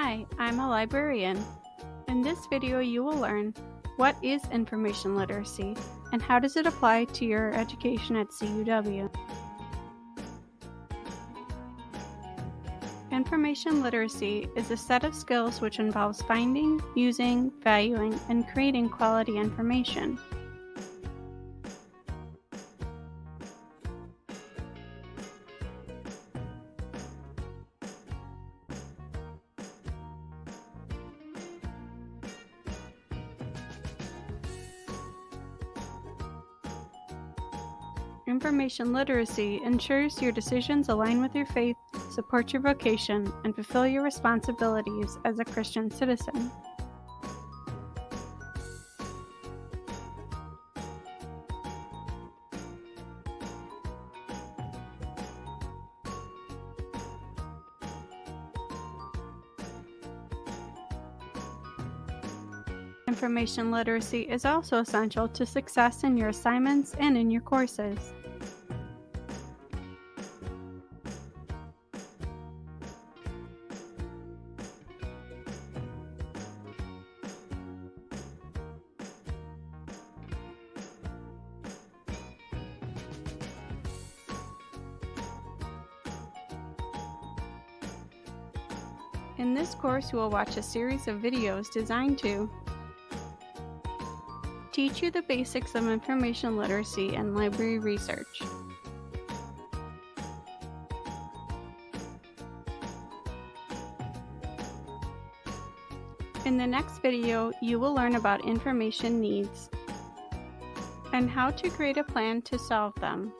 Hi, I'm a librarian. In this video you will learn what is information literacy and how does it apply to your education at CUW. Information literacy is a set of skills which involves finding, using, valuing, and creating quality information. Information literacy ensures your decisions align with your faith, support your vocation, and fulfill your responsibilities as a Christian citizen. Information literacy is also essential to success in your assignments and in your courses. In this course, you will watch a series of videos designed to teach you the basics of information literacy and library research. In the next video, you will learn about information needs and how to create a plan to solve them.